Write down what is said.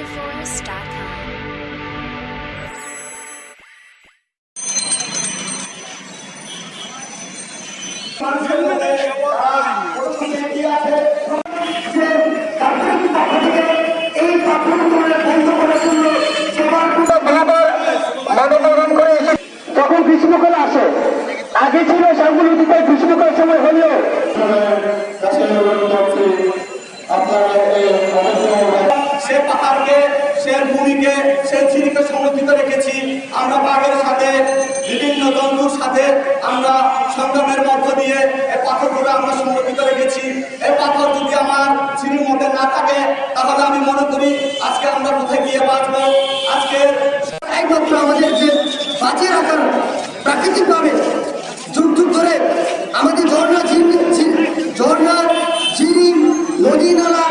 NatureForest.com. যখন গ্রীষ্মকাল আসে আগে ছিল সেগুলো দিতে গ্রীষ্মকাল সময় হলেও সে পাহাড়কে সে ভূমিকে, সে ঝিরিকে সংরক্ষিত রেখেছি। আমরা বাঘের সাথে, বিভিন্ন জন্তুর সাথে আমরা সংগ্রামের মধ্য দিয়ে এই পাথরগুলো আমরা সংরক্ষিত রেখেছি। এই পাথর যদি আমার ঝিরির মধ্যে না থাকে, তাহলে আমি মনে করি আজকে আমরা কোথায় গিয়ে বাঁচবো? আজকে একমাত্র আমাদের যে বাঁচিয়ে রাখার প্রাকৃতিকভাবে যুগ যুগ ধরে আমাদের ঝর্ণা ঝর্ণা ঝিরি নদী, নালা